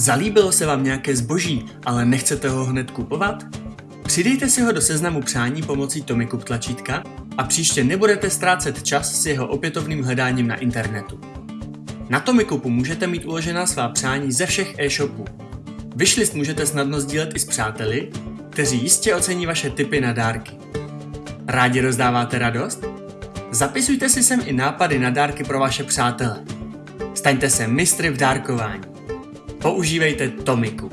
Zalíbilo se vám nějaké zboží, ale nechcete ho hned kupovat? Přidejte si ho do seznamu přání pomocí Tomikup tlačítka a příště nebudete ztrácet čas s jeho opětovným hledáním na internetu. Na Tomikupu můžete mít uložená svá přání ze všech e-shopů. Wishlist můžete snadno sdílet i s přáteli, kteří jistě ocení vaše tipy na dárky. Rádi rozdáváte radost? Zapisujte si sem i nápady na dárky pro vaše přátele. Staňte se mistry v dárkování. Používejte Tomiku.